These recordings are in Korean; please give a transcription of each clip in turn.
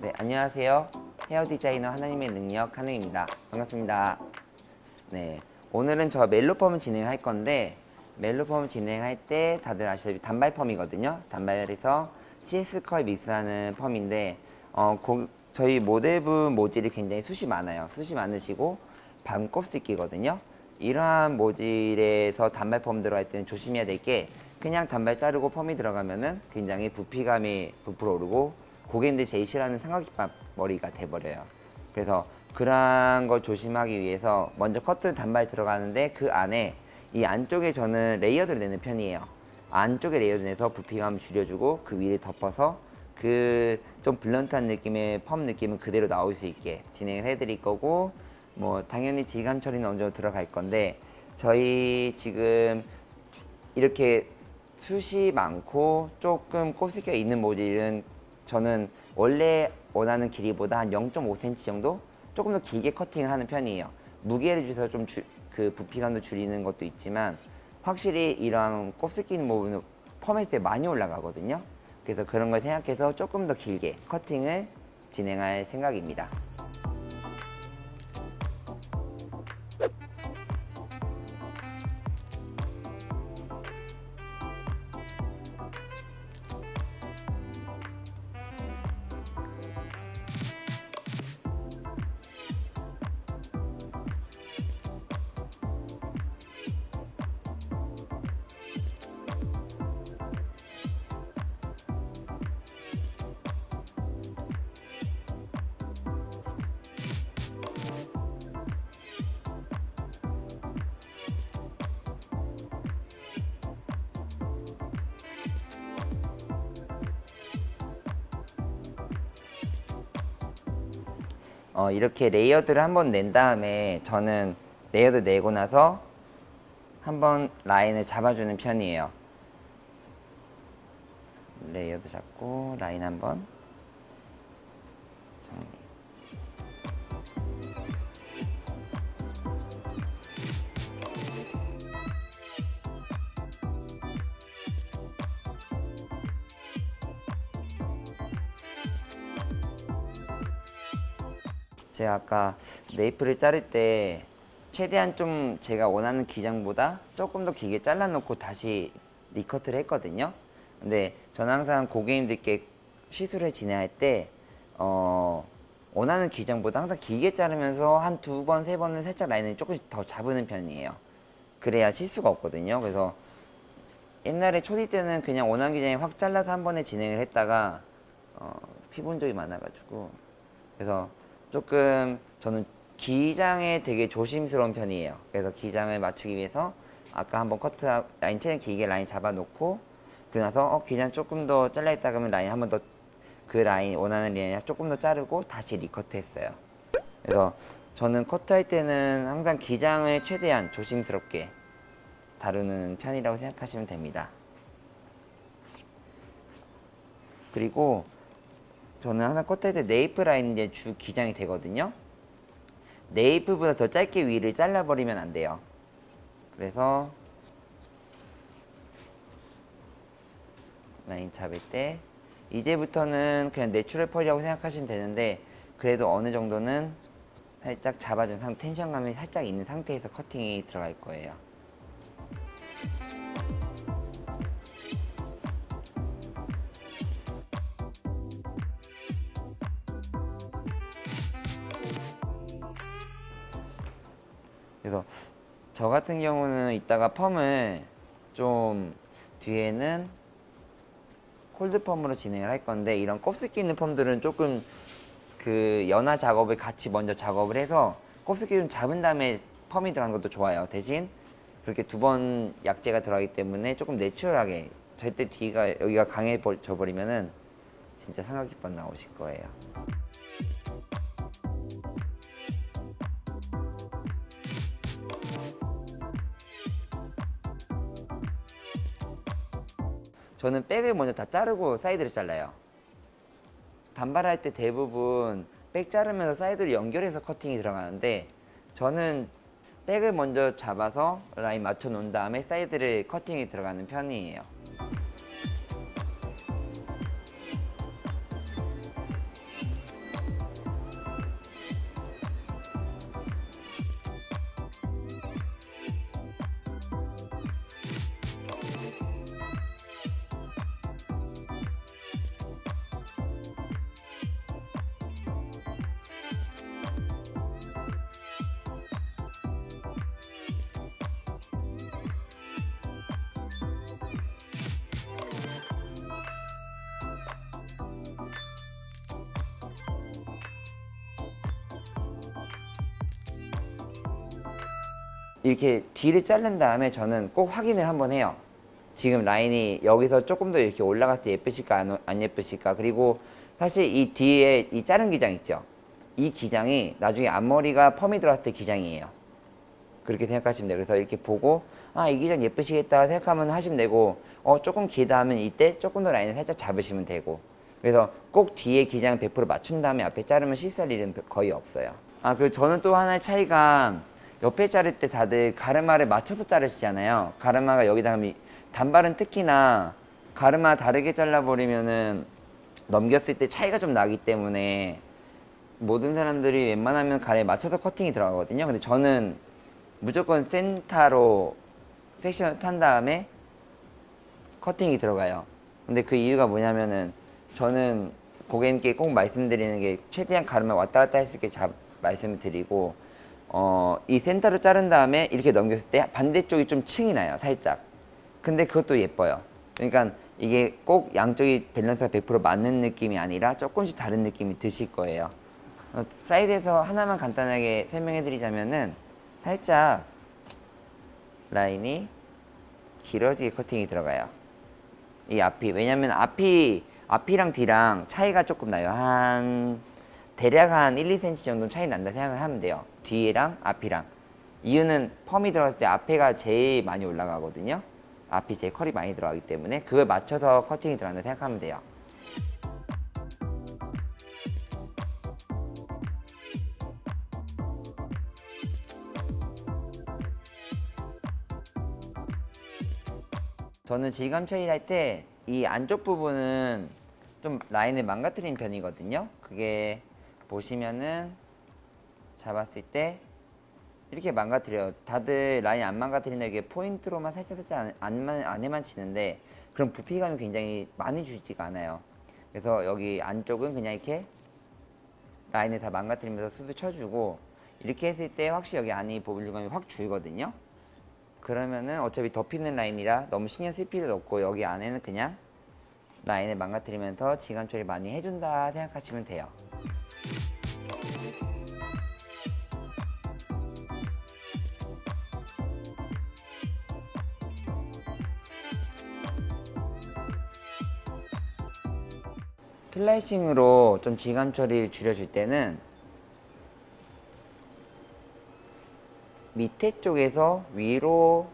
네, 안녕하세요. 헤어 디자이너 하나님의 능력 하능입니다. 반갑습니다. 네, 오늘은 저 멜로펌 진행할 건데 멜로펌 진행할 때 다들 아시다시피 단발 펌이거든요. 단발에서 CS 컬 믹스하는 펌인데 어, 고, 저희 모델분 모질이 굉장히 숱이 많아요. 숱이 많으시고 반곱슬기거든요. 이러한 모질에서 단발 펌 들어갈 때는 조심해야 될 게 그냥 단발 자르고 펌이 들어가면 은 굉장히 부피감이 부풀어 오르고 고객님들이 제일 싫어하는 삼각김밥 머리가 돼버려요. 그래서 그러한 걸 조심하기 위해서 먼저 커트는 단발 들어가는데 그 안에 이 안쪽에 저는 레이어드를 내는 편이에요. 안쪽에 레이어드 내서 부피감 줄여주고 그 위를 덮어서 그 좀 blunt한 느낌의 펌 느낌은 그대로 나올 수 있게 진행을 해드릴 거고 뭐 당연히 질감 처리는 어느 정도 들어갈 건데 저희 지금 이렇게 숱이 많고 조금 곱슬기가 있는 모질은 저는 원래 원하는 길이보다 한 0.5cm 정도 조금 더 길게 커팅을 하는 편이에요. 무게를 줘서 좀 그 부피감도 줄이는 것도 있지만 확실히 이런 곱슬기 있는 부분은 때 많이 올라가거든요. 그래서 그런 걸 생각해서 조금 더 길게 커팅을 진행할 생각입니다 어, 이렇게 레이어드를 한번 낸 다음에 저는 레이어드 내고 나서 한번 라인을 잡아주는 편이에요. 레이어드 잡고 라인 한번 제가 아까 네이프를 자를 때 최대한 좀 제가 원하는 기장보다 조금 더 길게 잘라놓고 다시 리커트를 했거든요. 근데 저는 항상 고객님들께 시술을 진행할 때 어, 원하는 기장보다 항상 길게 자르면서 한 두 번, 세 번은 살짝 라인을 조금씩 더 잡는 편이에요. 그래야 실수가 없거든요. 그래서 옛날에 초디 때는 그냥 원하는 기장에 확 잘라서 한 번에 진행을 했다가 어, 피본 적이 많아가지고 그래서 조금 저는 기장에 되게 조심스러운 편이에요. 그래서 기장을 맞추기 위해서 아까 한번 커트 라인 최대한 길게 라인 잡아놓고 그러고 나서 어, 기장 조금 더 자를 수 있다 그러면 라인 한 번 더 그 라인 원하는 라인 조금 더 자르고 다시 recut 했어요. 그래서 저는 커트할 때는 항상 기장을 최대한 조심스럽게 다루는 편이라고 생각하시면 됩니다. 그리고 저는 항상 커트할 때 nape 라인 이제 주 기장이 되거든요. nape보다 더 짧게 위를 잘라버리면 안 돼요. 그래서 라인 잡을 때 이제부터는 그냥 natural fall이라고 생각하시면 되는데 그래도 어느 정도는 살짝 잡아준 상태, 텐션감이 살짝 있는 상태에서 커팅이 들어갈 거예요. 그래서 저 같은 경우는 이따가 펌을 좀 뒤에는 콜드 펌으로 진행을 할 건데 이런 곱슬기 있는 펌들은 조금 그 연화 작업을 같이 먼저 작업을 해서 곱슬기 좀 잡은 다음에 펌이 들어가는 것도 좋아요. 대신 그렇게 두 번 약재가 들어가기 때문에 조금 내추럴하게 절대 뒤가 여기가 강해져 버리면은 진짜 삼각김밥 나오실 거예요 저는 back을 먼저 다 자르고 사이드를 잘라요. 단발할 때 대부분 back 자르면서 사이드를 연결해서 커팅이 들어가는데 저는 back을 먼저 잡아서 라인 맞춰 놓은 다음에 사이드를 커팅이 들어가는 편이에요 이렇게 뒤를 자른 다음에 저는 꼭 확인을 한번 해요. 지금 라인이 여기서 조금 더 이렇게 올라갔을 때 예쁘실까 안, 안 예쁘실까 그리고 사실 이 뒤에 이 자른 기장 있죠. 이 기장이 나중에 앞머리가 펌이 들어갔을 때 기장이에요. 그렇게 생각하시면 돼요. 그래서 이렇게 보고 아 이 기장 예쁘시겠다 생각하면 하시면 되고 어 조금 길다 하면 이때 조금 더 라인을 살짝 잡으시면 되고 그래서 꼭 뒤에 기장 100% 맞춘 다음에 앞에 자르면 실수할 일은 거의 없어요. 아 그리고 저는 또 하나의 차이가 옆에 자를 때 다들 가르마를 맞춰서 자르시잖아요. 가르마가 여기다 하면 단발은 특히나 가르마 다르게 잘라버리면은 넘겼을 때 차이가 좀 나기 때문에 모든 사람들이 웬만하면 가르에 맞춰서 커팅이 들어가거든요. 근데 저는 무조건 센터로 섹션을 탄 다음에 커팅이 들어가요. 근데 그 이유가 뭐냐면은 저는 고객님께 꼭 말씀드리는 게 최대한 가르마 왔다 갔다 있게 잡, 말씀을 드리고 어, 이 센터로 자른 다음에 이렇게 넘겼을 때 반대쪽이 좀 층이 나요. 살짝. 근데 그것도 예뻐요. 그러니까 이게 꼭 양쪽이 밸런스가 100% 맞는 느낌이 아니라 조금씩 다른 느낌이 드실 거예요. 어, 사이드에서 하나만 간단하게 설명해 드리자면은 살짝 라인이 길어지게 커팅이 들어가요. 이 앞이 왜냐면 앞이 앞이랑 뒤랑 차이가 조금 나요. 한 대략 한 1, 2cm 정도 차이 난다 생각을 하면 돼요. 뒤랑 앞이랑. 이유는 펌이 들어갈 때 앞에가 제일 많이 올라가거든요. 앞이 제일 컬이 많이 들어가기 때문에 그걸 맞춰서 커팅이 들어간다 생각하면 돼요. 저는 질감 처리할 때 이 안쪽 부분은 좀 라인을 망가뜨린 편이거든요. 그게 보시면은 잡았을 때 이렇게 망가뜨려요. 다들 라인 안 망가뜨리는 게 포인트로만 살짝 살짝 안, 안만, 안에만 치는데 그럼 부피감이 굉장히 많이 주지가 않아요. 그래서 여기 안쪽은 그냥 이렇게 라인을 다 망가뜨리면서 수도 쳐주고 이렇게 했을 때 확실히 여기 안이 보블감이 확 줄거든요. 그러면은 어차피 덮이는 라인이라 너무 신경 쓸 필요도 없고 여기 안에는 그냥 라인을 망가뜨리면서 지감 처리 많이 해준다 생각하시면 돼요. 슬라이싱으로 좀 지감 처리를 줄여줄 때는 밑에 쪽에서 위로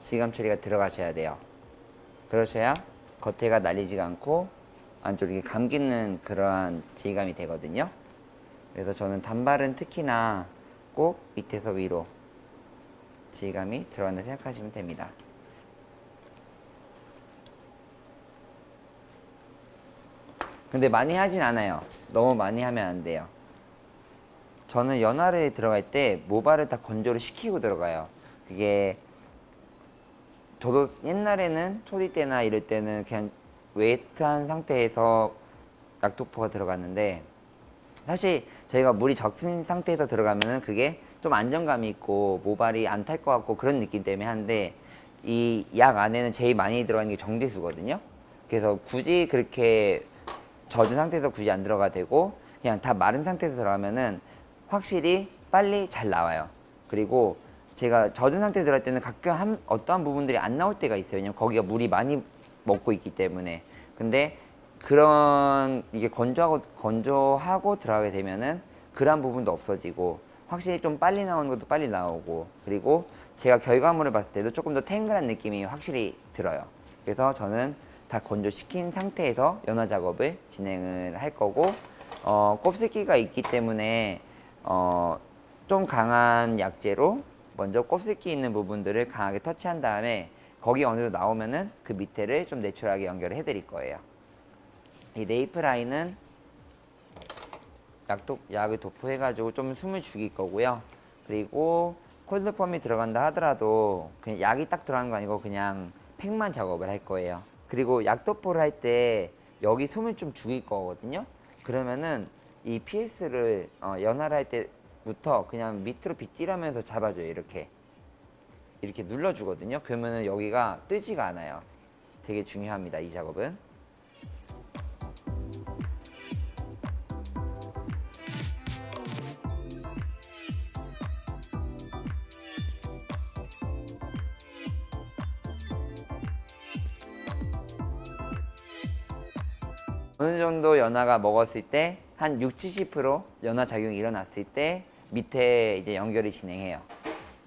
지감 처리가 들어가셔야 돼요. 그러셔야 겉에가 날리지가 않고 안쪽이 감기는 그러한 질감이 되거든요. 그래서 저는 단발은 특히나 꼭 밑에서 위로 질감이 들어간다 생각하시면 됩니다. 근데 많이 하진 않아요. 너무 많이 하면 안 돼요. 저는 연화를 들어갈 때 모발을 다 건조를 시키고 들어가요. 그게 저도 옛날에는 초디 때나 이럴 때는 그냥 웨이트한 상태에서 약도포가 들어갔는데 사실 저희가 물이 적신 상태에서 들어가면은 그게 좀 안정감이 있고 모발이 안 탈 것 같고 그런 느낌 때문에 하는데 이 약 안에는 제일 많이 들어가는 게 정제수거든요. 그래서 굳이 그렇게 젖은 상태에서 굳이 안 들어가 되고 그냥 다 마른 상태에서 들어가면은 확실히 빨리 잘 나와요. 그리고 제가 젖은 상태에 들어갈 때는 가끔 한, 어떠한 부분들이 안 나올 때가 있어요. 왜냐면 거기가 물이 많이 먹고 있기 때문에. 근데 그런 이게 건조하고 건조하고 들어가게 되면은 그런 부분도 없어지고 확실히 좀 빨리 나오는 것도 빨리 나오고 그리고 제가 결과물을 봤을 때도 조금 더 탱글한 느낌이 확실히 들어요. 그래서 저는 다 건조시킨 상태에서 연화 작업을 진행을 할 거고 어, 곱슬기가 있기 때문에 어, 좀 강한 약재로 먼저 곱슬기 있는 부분들을 강하게 터치한 다음에 거기 어느 정도 나오면은 그 밑에를 좀 내추럴하게 연결을 해드릴 거예요. 이 네이프 라인은 약도, 약을 도포해가지고 좀 숨을 죽일 거고요. 그리고 콜드펌이 들어간다 하더라도 그냥 약이 딱 들어가는 거 아니고 그냥 팩만 작업을 할 거예요. 그리고 약 도포를 할 때 여기 숨을 좀 죽일 거거든요. 그러면은 이 PS를 어, 연화를 할 때 부터 그냥 밑으로 빗질하면서 잡아줘요 이렇게. 이렇게 눌러주거든요. 그러면 여기가 뜨지가 않아요. 되게 중요합니다 이 작업은. 어느 정도 연화가 먹었을 때 한 60, 70% 연화 작용이 일어났을 때 밑에 이제 연결이 진행해요.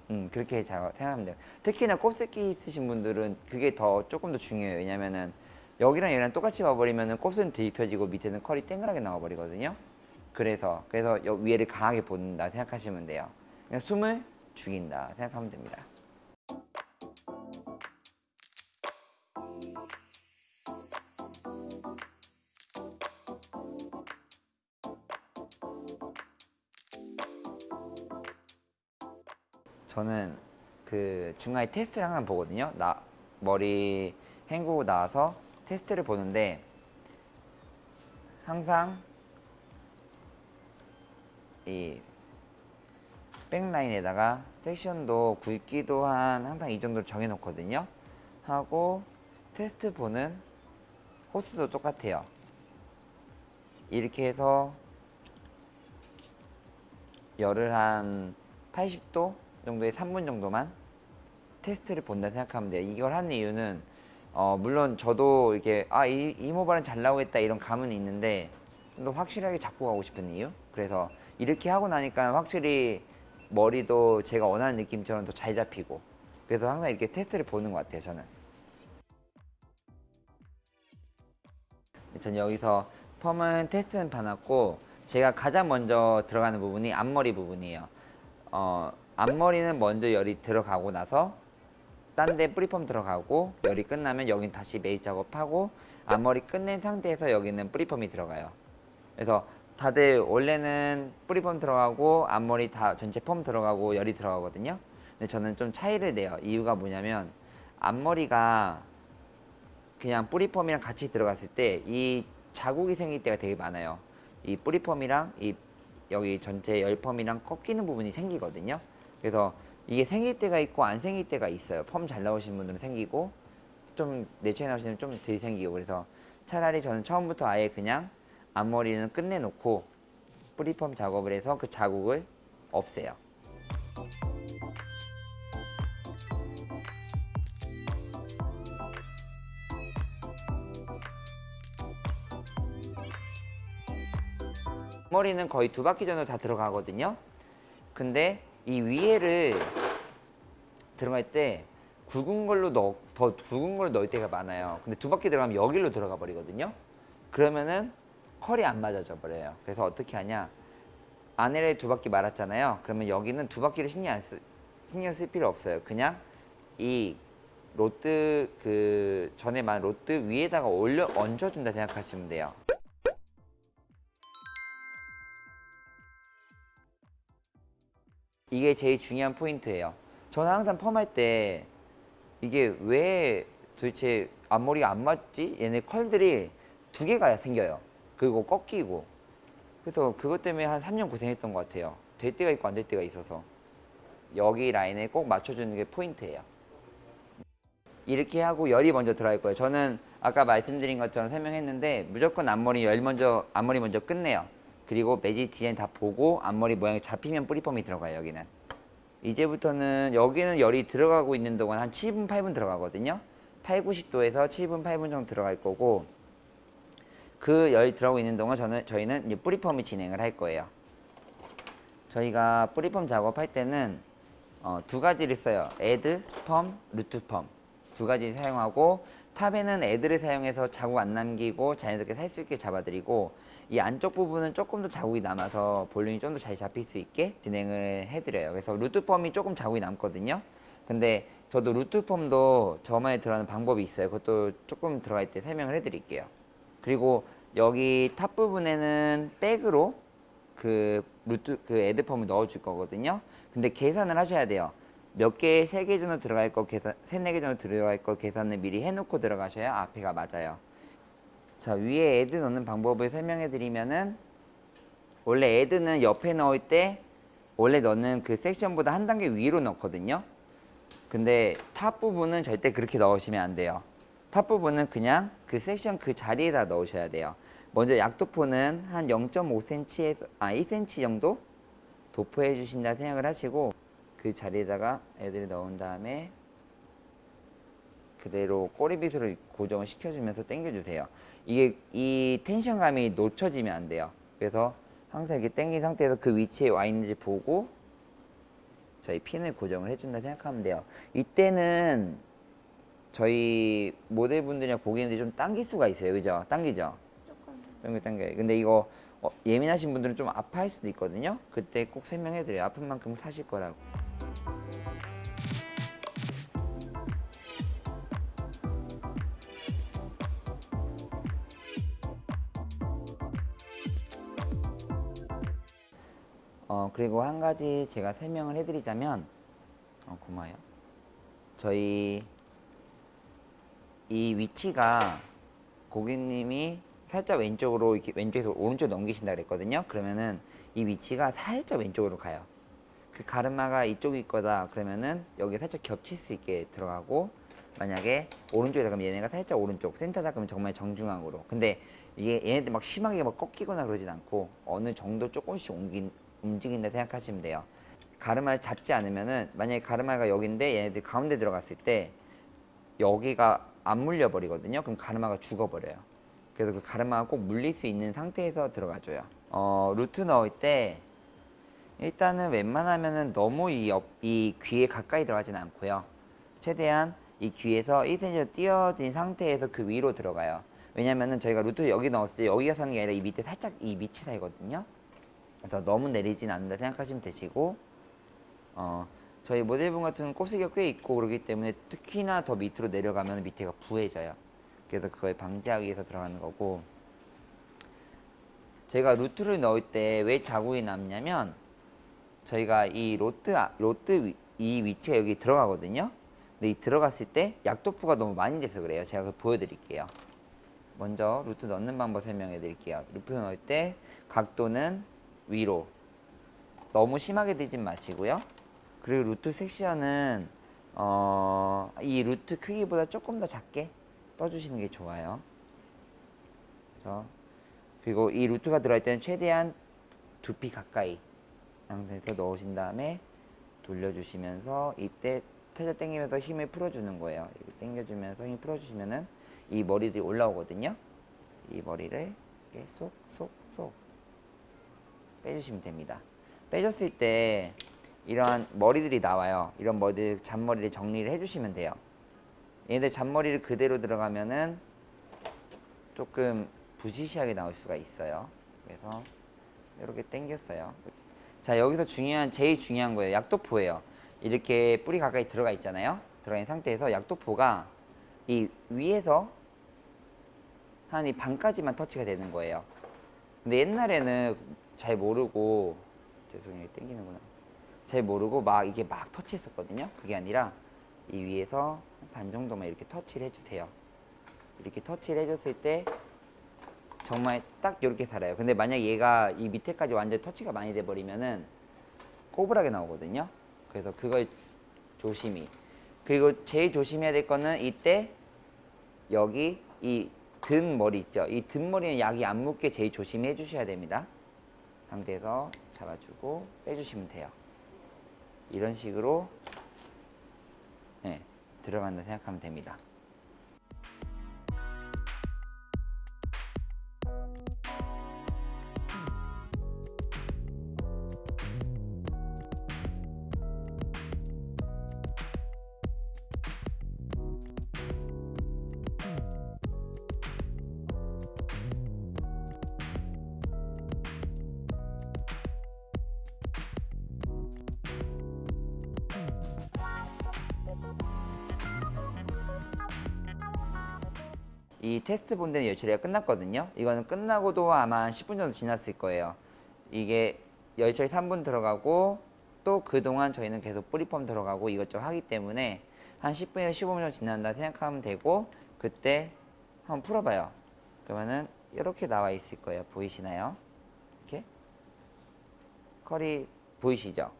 음, 그렇게 자- 생각하면 돼요. 특히나 곱슬기 있으신 분들은 그게 더 조금 더 중요해요. 왜냐면은 여기랑 여기랑 똑같이 와버리면은 곱슬은 뒤집혀지고 밑에는 컬이 땡그랗게 나와버리거든요. 그래서 그래서 여 위에를 강하게 본다 생각하시면 돼요. 그냥 숨을 죽인다 생각하면 됩니다. 중간에 테스트를 항상 보거든요. 나 머리 헹구고 나와서 테스트를 보는데 항상 이 백라인에다가 섹션도 굵기도 한 항상 이 정도 정해놓거든요. 하고 테스트 보는 호스도 똑같아요. 이렇게 해서 열을 한 80도 정도의 3분 정도만 테스트를 본다 생각하면 돼요. 이걸 하는 이유는 어, 물론 저도 이렇게 아 이 이 모발은 잘 나오겠다 이런 감은 있는데 좀 더 확실하게 잡고 가고 싶은 이유. 그래서 이렇게 하고 나니까 확실히 머리도 제가 원하는 느낌처럼 더 잘 잡히고 그래서 항상 이렇게 테스트를 보는 것 같아요. 저는. 전 여기서 펌은 테스트는 봐놨고 제가 가장 먼저 들어가는 부분이 앞머리 부분이에요. 어, 앞머리는 먼저 열이 들어가고 나서 딴 데 뿌리펌 들어가고 열이 끝나면 여긴 다시 메이 작업하고 앞머리 끝낸 상태에서 여기는 뿌리펌이 들어가요. 그래서 다들 원래는 뿌리펌 들어가고 앞머리 다 전체 펌 들어가고 열이 들어가거든요. 근데 저는 좀 차이를 내요. 이유가 뭐냐면 앞머리가 그냥 뿌리펌이랑 같이 들어갔을 때 이 자국이 생길 때가 되게 많아요. 이 뿌리펌이랑 이 여기 전체 열펌이랑 꺾이는 부분이 생기거든요. 그래서 이게 생길 때가 있고 안 생길 때가 있어요. 펌 잘 나오시는 분들은 생기고 좀 내추에 나오시는 좀덜 생기고 그래서 차라리 저는 처음부터 아예 그냥 앞머리는 끝내놓고 뿌리펌 작업을 해서 그 자국을 없애요. 머리는 거의 두 바퀴 정도 다 들어가거든요. 근데 이 위에를 들어갈 때 굵은 걸로 넣, 더 굵은 걸 넣을 때가 많아요. 근데 두 바퀴 들어가면 여기로 들어가 버리거든요. 그러면은 컬이 안 맞아져 버려요. 그래서 어떻게 하냐? 아내를 두 바퀴 말았잖아요. 그러면 여기는 두 바퀴를 신경 안 쓰, 신경 쓸 필요 없어요. 그냥 이 로트 그 전에 말한 로트 위에다가 올려 얹어준다 생각하시면 돼요. 이게 제일 중요한 포인트예요. 저는 항상 펌할 때 이게 왜 도대체 앞머리가 안 맞지? 얘네 컬들이 두 개가 생겨요. 그리고 꺾이고. 그래서 그것 때문에 한 3년 고생했던 것 같아요. 될 때가 있고 안 될 때가 있어서. 여기 라인에 꼭 맞춰주는 게 포인트예요. 이렇게 하고 열이 먼저 들어갈 거예요. 저는 아까 말씀드린 것처럼 설명했는데 무조건 앞머리 열 먼저 앞머리 먼저 끝내요. 그리고 매직 디자인 다 보고 앞머리 모양이 잡히면 뿌리펌이 들어가요. 여기는. 이제부터는 여기는 열이 들어가고 있는 동안 한 7분 8분 들어가거든요. 8, 90도에서 7분 8분 정도 들어갈 거고 그 열이 들어가고 있는 동안 저는 저희는 이제 뿌리펌을 진행을 할 거예요. 저희가 뿌리펌 작업할 때는 어, 두 가지를 써요. 애드, 펌, 루트 펌. 두 가지 사용하고 탑에는 애드를 사용해서 자국 안 남기고 자연스럽게 살 수 있게 잡아드리고 이 안쪽 부분은 조금 더 자국이 남아서 볼륨이 좀 더 잘 잡힐 수 있게 진행을 해드려요. 그래서 root 펌이 조금 자국이 남거든요. 근데 저도 root 펌도 저만의 들어가는 방법이 있어요. 그것도 조금 들어갈 때 설명을 해드릴게요. 그리고 여기 top 부분에는 back으로 그 root 그 add펌을 넣어 줄 거거든요. 근데 계산을 하셔야 돼요. 몇 개, 세 개 정도 들어갈 거 계산, 세 네 개 정도 들어갈 거 계산을 미리 해놓고 들어가셔야 앞에가 맞아요. 자, 위에 add 넣는 방법을 설명해 드리면은 원래 add는 옆에 넣을 때 원래 넣는 그 섹션보다 한 단계 위로 넣거든요. 근데 top 부분은 절대 그렇게 넣으시면 안 돼요. top 부분은 그냥 그 섹션 그 자리에다 넣으셔야 돼요. 먼저 약도포는 한 0.5cm에서 아 1cm 정도 도포해 주신다 생각을 하시고 그 자리에다가 add를 넣은 다음에 그대로 꼬리빗으로 고정을 시켜주면서 당겨주세요. 이게 이 텐션감이 놓쳐지면 안 돼요. 그래서 항상 이렇게 당긴 상태에서 그 위치에 와 있는지 보고 저희 핀을 고정을 해준다 생각하면 돼요. 이때는 저희 모델분들이랑 보기에는 좀 당길 수가 있어요. 그죠? 당기죠? 조금 당겨 당겨. 근데 이거 어, 예민하신 분들은 좀 아파할 수도 있거든요. 그때 꼭 설명해드려요. 아픈 만큼 사실 거라고. 어 그리고 한 가지 제가 설명을 해드리자면 어 고마워요. 저희 이 위치가 고객님이 살짝 왼쪽으로 이렇게 왼쪽에서 오른쪽 넘기신다 그랬거든요. 그러면은 이 위치가 살짝 왼쪽으로 가요. 그 가르마가 이쪽일 거다 그러면은 여기 살짝 겹칠 수 있게 들어가고 만약에 오른쪽이다 그러면 얘네가 살짝 오른쪽 센터다 그러면 정말 정중앙으로 근데 이게 얘네들 막 심하게 막 꺾이거나 그러진 않고 어느 정도 조금씩 옮긴, 움직인다 생각하시면 돼요 가르마를 잡지 않으면은 만약에 가르마가 여기인데 얘네들 가운데 들어갔을 때 여기가 안 물려 버리거든요 그럼 가르마가 죽어 버려요 그래서 그 가르마가 꼭 물릴 수 있는 상태에서 들어가줘요 어 루트 넣을 때 일단은 웬만하면은 너무 이, 옆, 이 귀에 가까이 들어가지는 않고요. 최대한 이 귀에서 1cm 띄어진 상태에서 그 위로 들어가요. 왜냐면은 저희가 루트 여기 넣었을 때 여기가 사는 게 아니라 이 밑에 살짝 이 밑이 사이거든요. 그래서 너무 내리진 않는다 생각하시면 되시고 어 저희 모델분 같은 곱슬기가 꽤 있고 그러기 때문에 특히나 더 밑으로 내려가면 밑에가 부해져요. 그래서 그걸 방지하기 위해서 들어가는 거고 제가 루트를 넣을 때 왜 자국이 남냐면 저희가 이 rod 아- rod 위, 이 위치가 여기 들어가거든요. 근데 이 들어갔을 때 약도포가 너무 많이 돼서 그래요. 제가 그걸 보여드릴게요. 먼저 root 넣는 방법 설명해 드릴게요. root 넣을 때 각도는 위로 너무 심하게 되진 마시고요. 그리고 root 섹션은 어, 이 rod 크기보다 조금 더 작게 떠주시는 게 좋아요. 그래서 그리고 이 루트가 들어갈 때는 최대한 두피 가까이 상태에서 넣으신 다음에 돌려주시면서 이때 살짝 당기면서 힘을 풀어주는 거예요. 이렇게 당겨주면서 힘 풀어주시면은 이 머리들이 올라오거든요. 이 머리를 쏙 빼주시면 됩니다. 빼줬을 때 이러한 머리들이 나와요. 이런 머리들, 잔머리를 정리를 해주시면 돼요. 얘네들 잔머리를 그대로 들어가면은 조금 부시시하게 나올 수가 있어요. 그래서 이렇게 당겼어요. 자 여기서 중요한 제일 중요한 거예요 약도포예요 이렇게 뿌리 가까이 들어가 있잖아요 있는 상태에서 약도포가 이 위에서 한 이 반까지만 터치가 되는 거예요 근데 옛날에는 잘 모르고 죄송해요 땡기는구나 잘 모르고 막 이게 막 터치했었거든요 그게 아니라 이 위에서 반 정도만 이렇게 터치를 해주세요 이렇게 터치를 해줬을 때 정말 딱 이렇게 살아요. 근데 만약 얘가 이 밑에까지 완전 터치가 많이 돼 버리면은 꼬불하게 나오거든요. 그래서 그걸 조심히. 그리고 제일 조심해야 될 거는 이때 여기 이 든 머리 있죠. 이 든 머리는 약이 안 묻게 제일 조심해 주셔야 됩니다. 상태에서 잡아주고 빼주시면 돼요. 이런 식으로 네, 들어간다 생각하면 됩니다. 이 테스트 본드는 열처리가 끝났거든요. 이거는 끝나고도 아마 한 10분 정도 지났을 거예요. 이게 열처리 3분 들어가고 또 그동안 저희는 계속 뿌리펌 들어가고 이것저것 하기 때문에 한 10분에서 15분 정도 지난다 생각하면 되고 그때 한번 풀어봐요. 그러면은 이렇게 나와 있을 거예요. 보이시나요? 이렇게 컬이 보이시죠?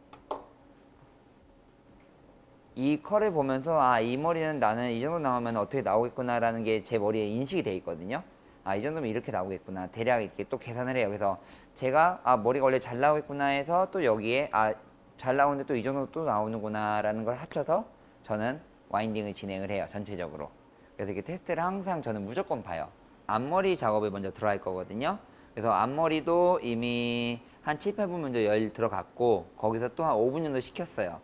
이 컬을 보면서 아 이 머리는 나는 이 정도 나오면 어떻게 나오겠구나 라는 게 제 머리에 인식이 돼 있거든요. 아 이 정도면 이렇게 나오겠구나. 대략 이렇게 또 계산을 해요. 그래서 제가 아 머리가 원래 잘 나오겠구나 해서 또 여기에 아 잘 나오는데 또 이 정도 또 나오는구나 라는 걸 합쳐서 저는 와인딩을 진행을 해요 전체적으로. 그래서 이렇게 테스트를 항상 저는 무조건 봐요. 앞머리 작업에 먼저 들어갈 거거든요. 그래서 앞머리도 이미 한 7, 8분 먼저 열 들어갔고 거기서 또 한 5분 정도 식혔어요.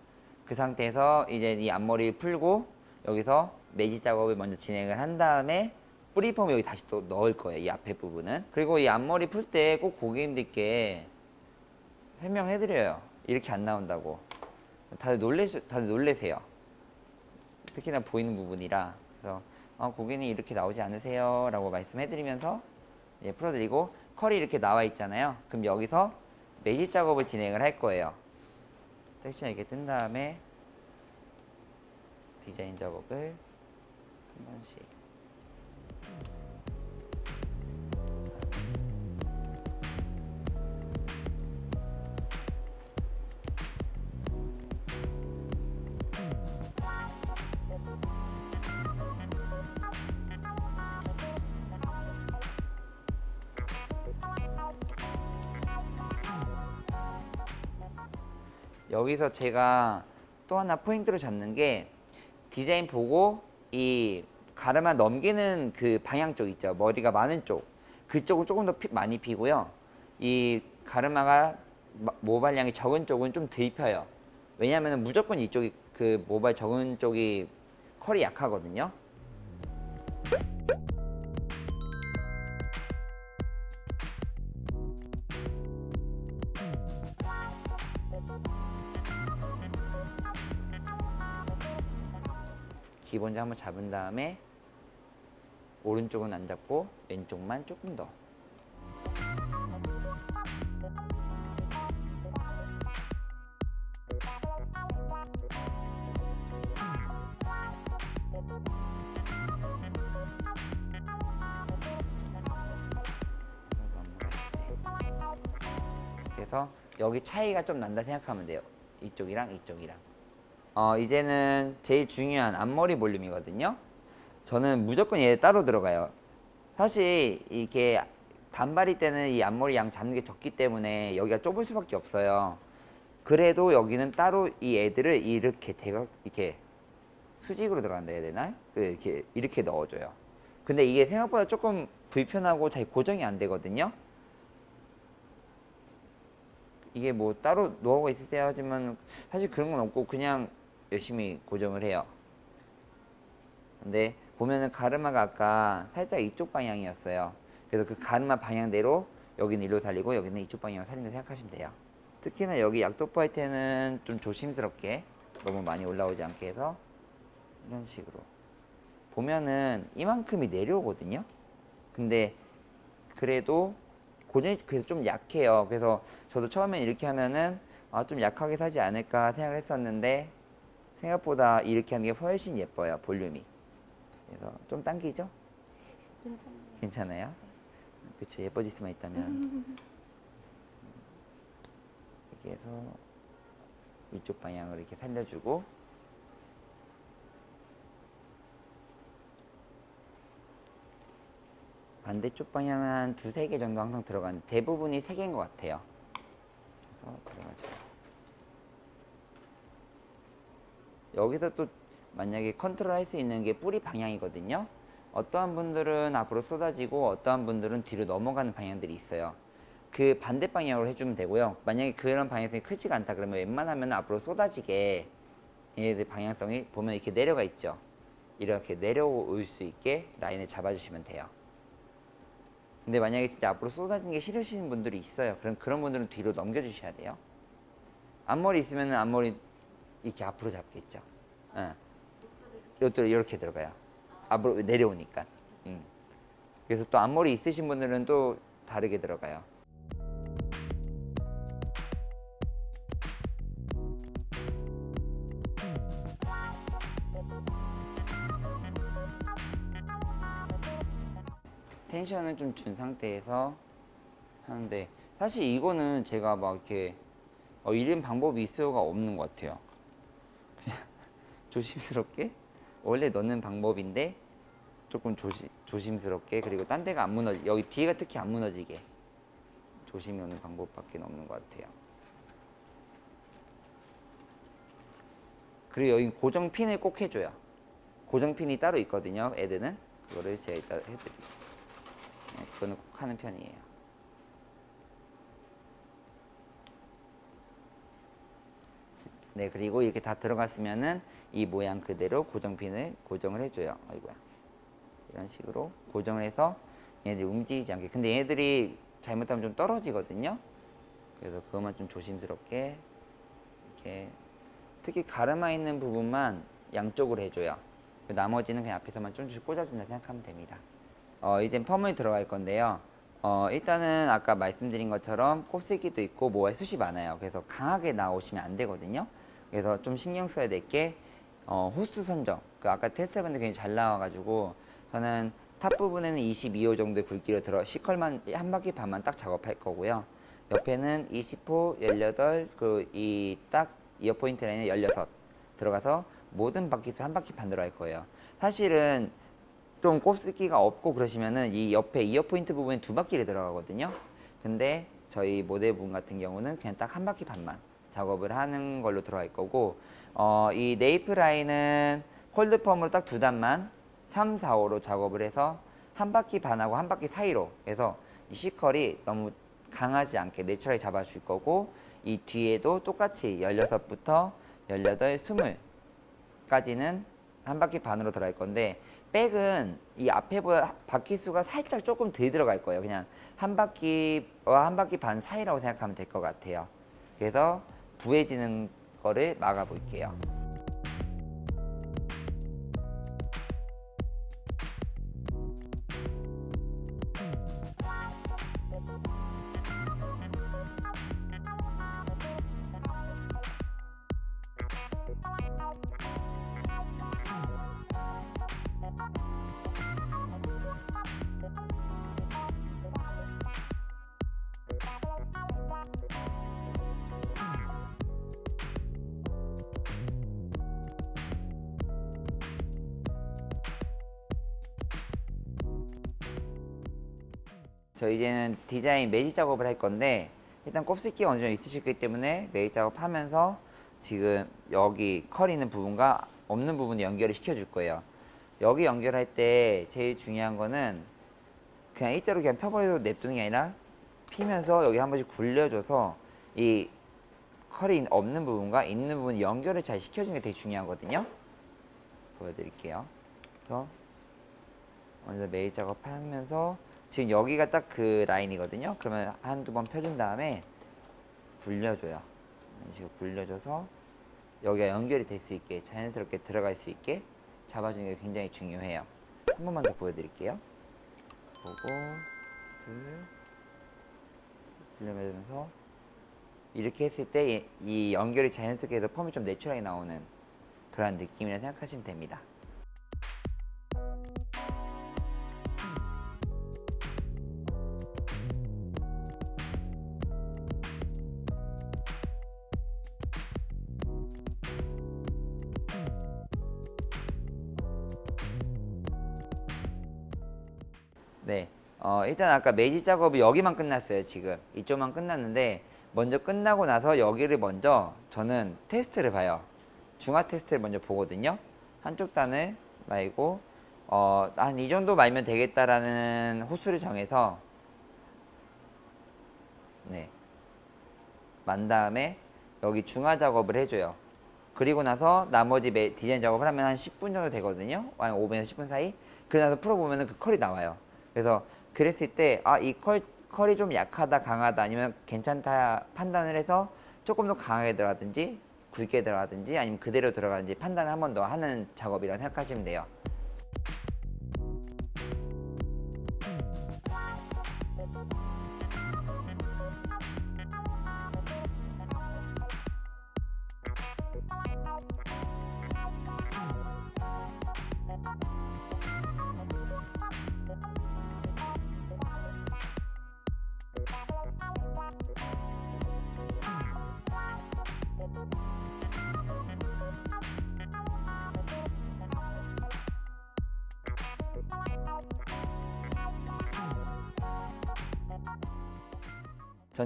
그 상태에서 이제 이 앞머리 풀고 여기서 매직 작업을 먼저 진행을 한 다음에 뿌리폼 여기 다시 또 넣을 거예요. 이 앞에 부분은. 그리고 이 앞머리 풀 때 꼭 고객님들께 설명해 드려요. 이렇게 안 나온다고. 다들 놀래 다들 놀래세요. 특히나 보이는 부분이라 그래서 어, 고객님 이렇게 나오지 않으세요 라고 말씀해드리면서 예, 풀어드리고 컬이 이렇게 나와 있잖아요 그럼 여기서 매직 작업을 진행을 할 거예요 섹션 이렇게 뜬 다음에 디자인 작업을 한 번씩 여기서 제가 또 하나 포인트로 잡는 게 디자인 보고 이 가르마 넘기는 그 방향 쪽 있죠? 머리가 많은 쪽. 그쪽은 조금 더 피- 많이 피고요. 이 가르마가 마- 모발량이 적은 쪽은 좀 덜 펴요. 왜냐하면 무조건 이쪽이 그 모발 적은 쪽이 컬이 약하거든요 기본적으로 한번 잡은 다음에 오른쪽은 안 잡고 왼쪽만 조금 더. 그래서 여기 차이가 좀 난다 생각하면 돼요. 이쪽이랑 이쪽이랑 어, 이제는 제일 중요한 앞머리 볼륨이거든요. 저는 무조건 얘 따로 들어가요. 사실 이게 단발일 때는 이 앞머리 양 잡는 게 적기 때문에 여기가 좁을 수밖에 없어요. 그래도 여기는 따로 이 애들을 이렇게 대각 이렇게 수직으로 들어간다 해야 되나? 그 이렇게 이렇게 넣어줘요. 근데 이게 생각보다 조금 불편하고 잘 고정이 안 되거든요. 이게 뭐 따로 노하우가 있으세요 하지만 사실 그런 건 없고 그냥 열심히 고정을 해요. 근데 보면은 가르마가 아까 살짝 이쪽 방향이었어요. 그래서 그 가르마 방향대로 여기는 일로 살리고 여기는 이쪽 방향으로 살린다 생각하시면 돼요. 특히나 여기 약도포 할 때는 좀 조심스럽게 너무 많이 올라오지 않게 해서 이런 식으로. 보면은 이만큼이 내려오거든요. 근데 그래도 고정이 그래서 좀 약해요. 그래서 저도 처음엔 이렇게 하면은 아, 좀 약하게 사지 않을까 생각을 했었는데 생각보다 이렇게 하는 게 훨씬 예뻐요. 볼륨이. 그래서 좀 당기죠? 괜찮아요. 괜찮아요? 그쵸 예뻐질 수만 있다면 이렇게 해서 이쪽 방향으로 이렇게 살려주고 반대쪽 방향은 한 두세 개 정도 항상 들어가는데 대부분이 세 개인 것 같아요 그래서 들어가죠 여기서 또 만약에 컨트롤 할 수 있는 게 뿌리 방향이거든요. 어떠한 분들은 앞으로 쏟아지고 어떠한 분들은 뒤로 넘어가는 방향들이 있어요. 그 반대 방향으로 해주면 되고요. 만약에 그런 방향성이 크지가 않다 그러면 웬만하면 앞으로 쏟아지게 얘네들 방향성이 보면 이렇게 내려가 있죠. 이렇게 내려올 수 있게 라인을 잡아주시면 돼요. 근데 만약에 진짜 앞으로 쏟아지는 게 싫으시는 분들이 있어요. 그럼 그런 분들은 뒤로 넘겨주셔야 돼요. 앞머리 있으면 앞머리 이렇게 앞으로 잡겠죠. 응. 이것도 이렇게 들어가요. 앞으로 내려오니까. 음. 그래서 또 앞머리 있으신 분들은 또 다르게 들어가요. 텐션을 좀 준 상태에서 하는데 사실 이거는 제가 막 이렇게 어, 이런 방법이 있을 수가 없는 것 같아요 조심스럽게? 원래 넣는 방법인데 조금 조시, 조심스럽게 그리고 딴 데가 안 무너지 여기 뒤가 특히 안 무너지게 조심히 넣는 방법밖에 없는 것 같아요. 그리고 여기 고정 핀을 꼭 해줘요. 고정 핀이 따로 있거든요 애들은 그거를 제가 이따 해드릴게요. 그거는 꼭 하는 편이에요. 네, 그리고 이렇게 다 들어갔으면은 이 모양 그대로 고정핀을 고정을 해줘요. 아이고야. 이런 식으로 고정을 해서 얘네들이 움직이지 않게. 근데 얘네들이 잘못하면 좀 떨어지거든요. 그래서 그것만 좀 조심스럽게 이렇게 특히 가르마 있는 부분만 양쪽으로 해줘요. 그 나머지는 그냥 앞에서만 좀씩 꽂아준다 생각하면 됩니다. 어, 이젠 펌을 들어갈 건데요. 어, 일단은 아까 말씀드린 것처럼 곱슬기도 있고 모발 숱이 많아요. 그래서 강하게 나오시면 안 되거든요. 그래서 좀 신경 써야 될 게 어, 호수 선정. 그 아까 테스트 해봤는데 굉장히 잘 나와가지고 저는 top 부분에는 22호 정도의 굵기로 들어 C컬만 한 바퀴 반만 딱 작업할 거고요. 옆에는 20호, 18, 그 이 딱 ear point 라인에 16 들어가서 모든 바퀴수 한 바퀴 반 들어갈 거예요. 사실은 좀 곱슬기가 없고 그러시면은 이 옆에 ear point 부분에 두 바퀴를 들어가거든요. 근데 저희 모델분 같은 경우는 그냥 딱 한 바퀴 반만 작업을 하는 걸로 들어갈 거고 어, 이 nape 라인은 hold 펌으로 딱 두 단만 3, 4, 5로 작업을 해서 한 바퀴 반하고 한 바퀴 사이로 해서 이 C컬이 너무 강하지 않게 내추럴하게 잡아줄 거고 이 뒤에도 똑같이 16부터 18, 20까지는 한 바퀴 반으로 들어갈 건데 백은 이 앞에보다 바퀴 수가 살짝 조금 덜 들어갈 거예요. 그냥 한 바퀴와 한 바퀴 반 사이라고 생각하면 될 것 같아요. 그래서 부해지는 거를 막아 볼게요. 저 이제는 디자인 매직 작업을 할 건데 일단 곱슬기가 어느 정도 있으실 거기 때문에 매직 작업하면서 지금 여기 컬 있는 부분과 없는 부분 연결을 시켜줄 거예요. 여기 연결할 때 제일 중요한 거는 그냥 일자로 그냥 펴버려도 냅두는 게 아니라 피면서 여기 한 번씩 굴려줘서 이 컬이 없는 부분과 있는 부분 연결을 잘 시켜주는 게 되게 중요하거든요. 보여드릴게요. 그래서 먼저 메이 작업하면서 지금 여기가 딱 그 라인이거든요. 그러면 한두 번 펴준 다음에 굴려줘요. 이런 식으로 굴려줘서 여기가 연결이 될 수 있게 자연스럽게 들어갈 수 있게 잡아주는 게 굉장히 중요해요. 한 번만 더 보여드릴게요. 보고 둘 굴려면서 이렇게 했을 때 이 연결이 자연스럽게 해서 펌이 좀 내추럴하게 나오는 그런 느낌이라 생각하시면 됩니다. 일단 아까 매지 작업이 여기만 끝났어요, 지금. 이쪽만 끝났는데, 먼저 끝나고 나서 여기를 먼저 저는 테스트를 봐요. 중화 테스트를 먼저 보거든요. 한쪽 단을 말고, 어, 한 이 정도 말면 되겠다라는 호수를 정해서, 네. 만 다음에 여기 중화 작업을 해줘요. 그리고 나서 나머지 매- 디자인 작업을 하면 한 10분 정도 되거든요. 한 5분에서 10분 사이. 그러고 나서 풀어보면 그 컬이 나와요. 그래서 그랬을 때, 아, 이 컬, 컬이 좀 약하다, 강하다, 아니면 괜찮다 판단을 해서 조금 더 강하게 들어가든지, 굵게 들어가든지, 아니면 그대로 들어가든지 판단을 한 번 더 하는 작업이라고 생각하시면 돼요.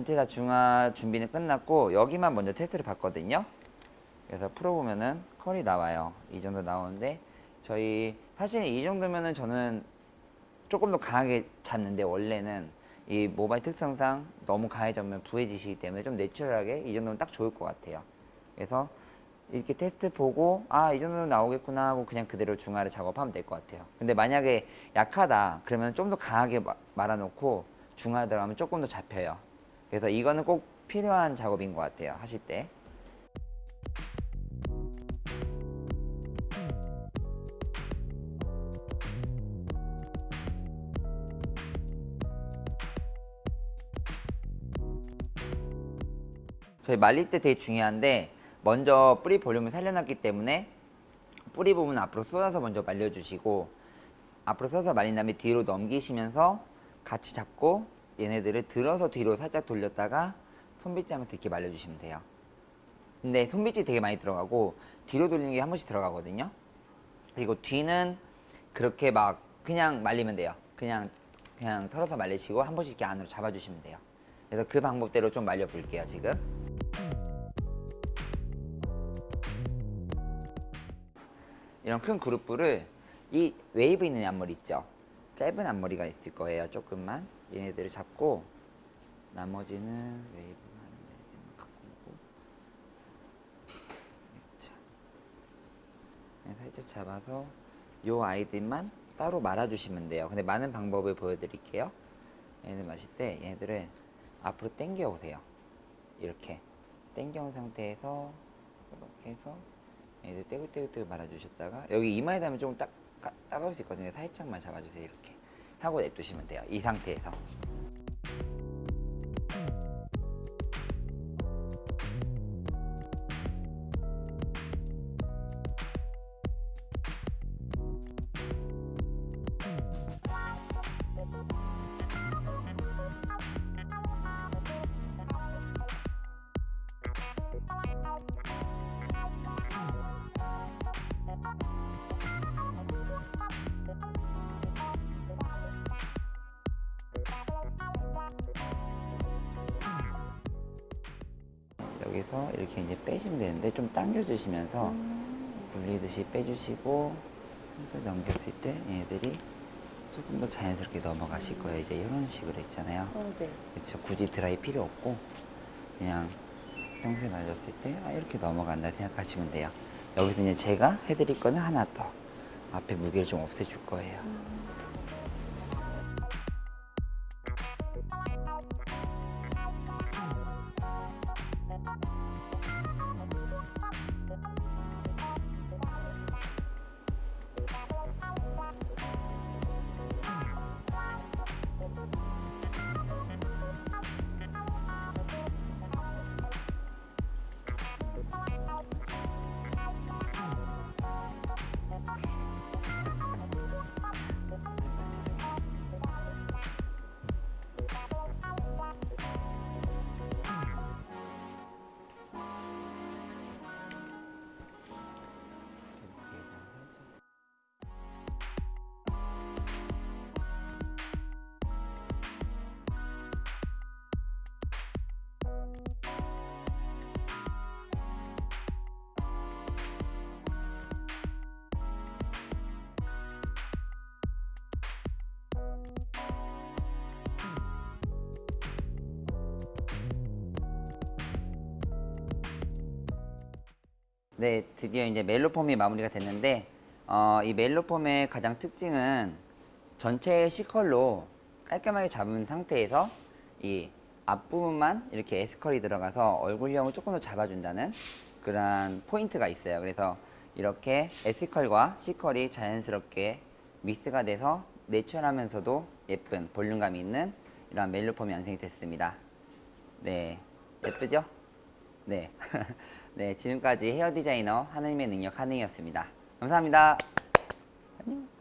전체 다 중화 준비는 끝났고 여기만 먼저 테스트를 봤거든요. 그래서 풀어보면은 컬이 나와요. 이 정도 나오는데 저희 사실 이 정도면은 저는 조금 더 강하게 잡는데 원래는 이 모발 특성상 너무 강해지면 부해지시기 때문에 좀 내추럴하게 이 정도면 딱 좋을 것 같아요. 그래서 이렇게 테스트 보고 아 이 정도는 나오겠구나 하고 그냥 그대로 중화를 작업하면 될 것 같아요. 근데 만약에 약하다 그러면 좀 더 강하게 마- 말아놓고 중화 들어가면 조금 더 잡혀요. 그래서 이거는 꼭 필요한 작업인 것 같아요. 하실 때. 저희 말릴 때 되게 중요한데 먼저 뿌리 볼륨을 살려놨기 때문에 뿌리 부분 앞으로 쏟아서 먼저 말려주시고 앞으로 쏟아서 말린 다음에 뒤로 넘기시면서 같이 잡고 얘네들을 들어서 뒤로 살짝 돌렸다가 손빗질 하면서 이렇게 말려주시면 돼요. 근데 손빗질 되게 많이 들어가고 뒤로 돌리는 게 한 번씩 들어가거든요. 그리고 뒤는 그렇게 막 그냥 말리면 돼요. 그냥 그냥 털어서 말리시고 한 번씩 이렇게 안으로 잡아주시면 돼요. 그래서 그 방법대로 좀 말려 볼게요 지금. 이런 큰 그룹부를 이 웨이브 있는 앞머리 있죠? 짧은 앞머리가 있을 거예요. 조금만 얘네들을 잡고 나머지는 웨이브 하는 데만 갖고 오고 살짝 잡아서 요 아이들만 따로 말아주시면 돼요. 근데 마는 방법을 보여드릴게요. 얘네들 마실 때 얘네들을 앞으로 당겨 오세요. 이렇게 당겨 온 상태에서 이렇게 해서 얘들 떼굴떼굴떼굴 말아주셨다가 여기 이마에 닿으면 조금 딱, 까- 따가울 수 있거든요. 살짝만 잡아주세요 이렇게. 하고 냅두시면 돼요 이 상태에서 좀 당겨주시면서 불리듯이 빼주시고 살짝 넘겼을 때 얘네들이 조금 더 자연스럽게 넘어가실 거예요 이제 이런 식으로 있잖아요 어, 네. 그렇죠. 굳이 드라이 필요 없고 그냥 평소에 말렸을 때 아, 이렇게 넘어간다 생각하시면 돼요. 여기서 이제 제가 해드릴 거는 하나 더 앞에 무게를 좀 없애줄 거예요. 네, 드디어 이제 멜로폼이 마무리가 됐는데 어, 이 멜로폼의 가장 특징은 전체 C컬로 깔끔하게 잡은 상태에서 이 앞부분만 이렇게 S컬이 들어가서 얼굴형을 조금 더 잡아준다는 그런 포인트가 있어요. 그래서 이렇게 S컬과 C컬이 자연스럽게 믹스가 돼서 내추럴하면서도 예쁜 볼륨감이 있는 이런 멜로폼이 완성이 됐습니다. 네, 예쁘죠? 네. 네, 지금까지 헤어 디자이너 하느님의 능력 하느이였습니다. 감사합니다. 안녕.